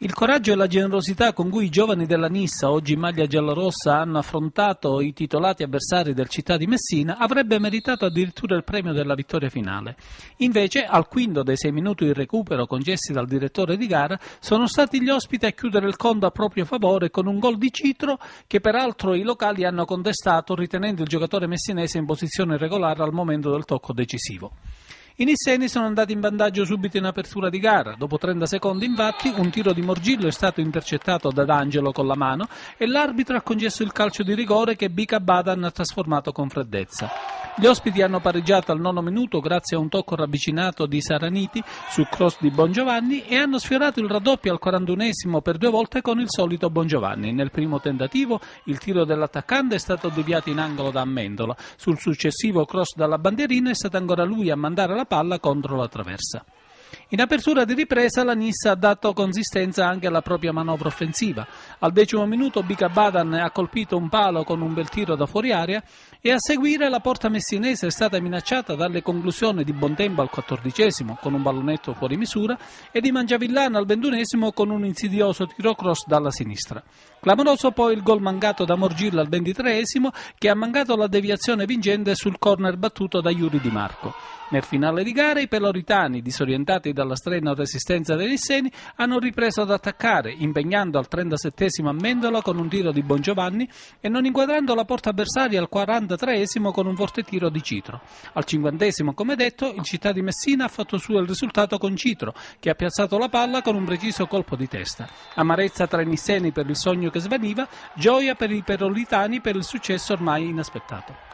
Il coraggio e la generosità con cui i giovani della Nissa, oggi in maglia giallorossa, hanno affrontato i titolati avversari del città di Messina avrebbe meritato addirittura il premio della vittoria finale. Invece, al quinto dei sei minuti di recupero concessi dal direttore di gara, sono stati gli ospiti a chiudere il conto a proprio favore con un gol di Citro che peraltro i locali hanno contestato ritenendo il giocatore messinese in posizione regolare al momento del tocco decisivo. I nisseni sono andati in vantaggio subito in apertura di gara. Dopo 30 secondi, infatti, un tiro di Morgillo è stato intercettato da D'Angelo con la mano e l'arbitro ha concesso il calcio di rigore che Bica Badan ha trasformato con freddezza. Gli ospiti hanno pareggiato al nono minuto grazie a un tocco ravvicinato di Saraniti sul cross di Bongiovanni e hanno sfiorato il raddoppio al 41esimo per due volte con il solito Bongiovanni. Nel primo tentativo il tiro dell'attaccante è stato deviato in angolo da Amendola. Sul successivo cross dalla bandierina è stato ancora lui a mandare la palla contro la traversa. In apertura di ripresa la Nissa ha dato consistenza anche alla propria manovra offensiva. Al decimo minuto Bica Badan ha colpito un palo con un bel tiro da fuori aria e a seguire la porta messinese è stata minacciata dalle conclusioni di Bontempo al quattordicesimo con un pallonetto fuori misura e di Mangiavillana al ventunesimo con un insidioso tiro cross dalla sinistra. Clamoroso poi il gol mancato da Morgilla al ventitreesimo che ha mancato la deviazione vincente sul corner battuto da Iuri Di Marco. Nel finale di gara i peloritani, disorientati dalla strena resistenza dei Nisseni, hanno ripreso ad attaccare, impegnando al 37 a Mendola con un tiro di Bongiovanni e non inquadrando la porta avversaria al 43 con un forte tiro di Citro. Al 50 come detto, il città di Messina ha fatto suo il risultato con Citro, che ha piazzato la palla con un preciso colpo di testa. Amarezza tra i Nisseni per il sogno che svaniva, gioia per i peloritani per il successo ormai inaspettato.